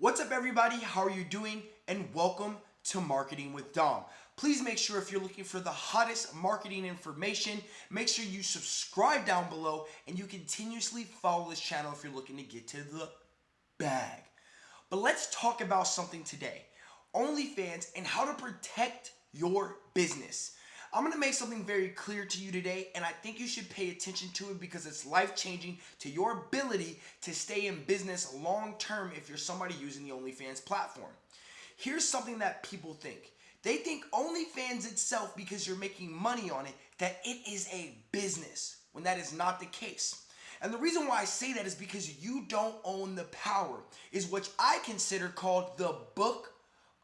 What's up everybody? How are you doing? And welcome to Marketing with Dom. Please make sure if you're looking for the hottest marketing information, make sure you subscribe down below and you continuously follow this channel if you're looking to get to the bag. But let's talk about something today. OnlyFans and how to protect your business. I'm going to make something very clear to you today, and I think you should pay attention to it because it's life changing to your ability to stay in business long term if you're somebody using the OnlyFans platform. Here's something that people think they think OnlyFans itself, because you're making money on it, that it is a business when that is not the case. And the reason why I say that is because you don't own the power, is what I consider called the book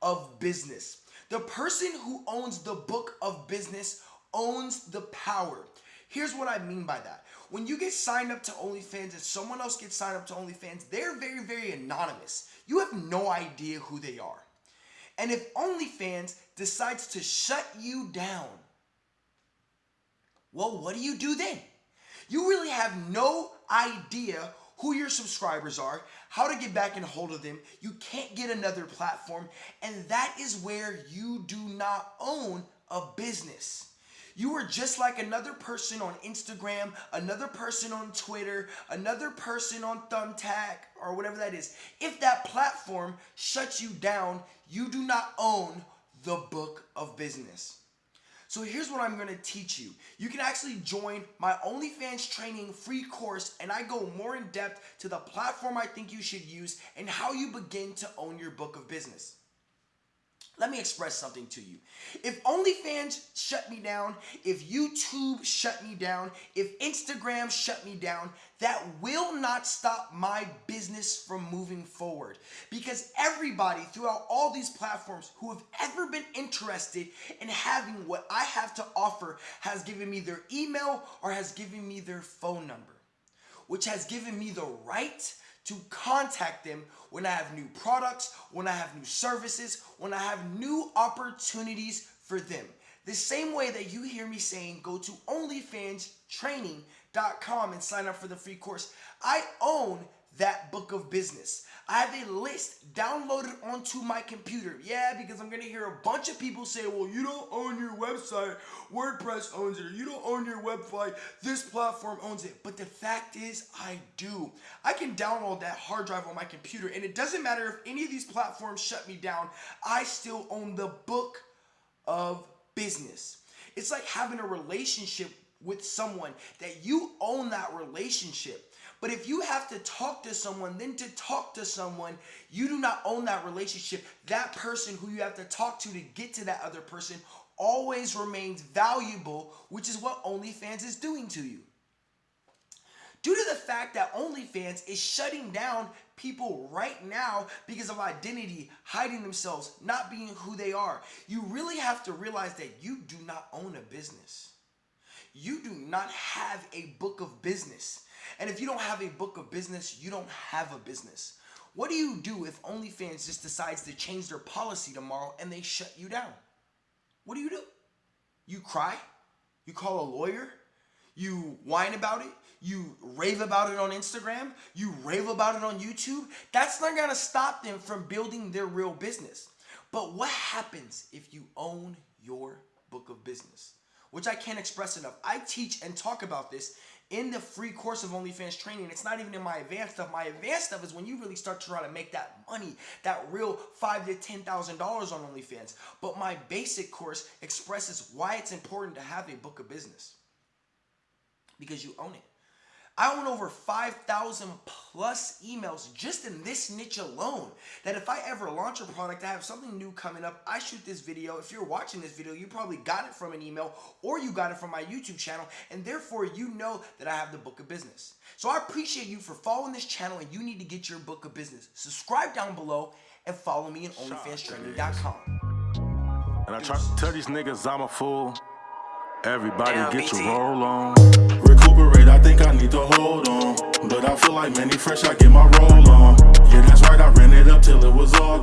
of business. The person who owns the book of business owns the power. Here's what I mean by that. When you get signed up to OnlyFans and someone else gets signed up to OnlyFans, they're very, very anonymous. You have no idea who they are. And if OnlyFans decides to shut you down, well, what do you do then? You really have no idea who your subscribers are, how to get back in hold of them. You can't get another platform. And that is where you do not own a business. You are just like another person on Instagram, another person on Twitter, another person on Thumbtack, or whatever that is. If that platform shuts you down, you do not own the book of business. So here's what I'm going to teach you. You can actually join my OnlyFans training free course and I go more in depth to the platform I think you should use and how you begin to own your book of business. Let me express something to you. If OnlyFans shut me down, if YouTube shut me down, if Instagram shut me down, that will not stop my business from moving forward. Because everybody throughout all these platforms who have ever been interested in having what I have to offer has given me their email or has given me their phone number, which has given me the right to contact them when I have new products, when I have new services, when I have new opportunities for them. The same way that you hear me saying go to OnlyFansTraining.com and sign up for the free course. I own that book of business. I have a list downloaded onto my computer. Yeah, because I'm to hear a bunch of people say, well, you don't own your website. WordPress owns it. You don't own your website. This platform owns it. But the fact is, I do. I can download that hard drive on my computer, and it doesn't matter if any of these platforms shut me down. I still own the book of business. It's like having a relationship with someone that you own that relationship. But if you have to talk to someone, then to talk to someone, you do not own that relationship. That person who you have to talk to to get to that other person always remains valuable, which is what OnlyFans is doing to you. Due to the fact that OnlyFans is shutting down people right now because of identity, hiding themselves, not being who they are, you really have to realize that you do not own a business. You do not have a book of business. And if you don't have a book of business, you don't have a business. What do you do if OnlyFans just decides to change their policy tomorrow and they shut you down? What do you do? You cry? You call a lawyer? You whine about it? You rave about it on Instagram? You rave about it on YouTube? That's not gonna stop them from building their real business. But what happens if you own your book of business? Which I can't express enough. I teach and talk about this in the free course of OnlyFans training. It's not even in my advanced stuff. My advanced stuff is when you really start to try to make that money, that real five to ten thousand dollars on OnlyFans. But my basic course expresses why it's important to have a book of business because you own it. I own over 5,000 plus emails just in this niche alone that if I ever launch a product, I have something new coming up, I shoot this video. If you're watching this video, you probably got it from an email or you got it from my YouTube channel and therefore you know that I have the book of business. So I appreciate you for following this channel and you need to get your book of business. Subscribe down below and follow me at OnlyFansTraining.com. And I try to tell these niggas I'm a fool. Everybody get your roll on. I think I need to hold on. But I feel like Mannie Fresh, I get my roll on. Yeah, that's right, I ran it up till it was all gone.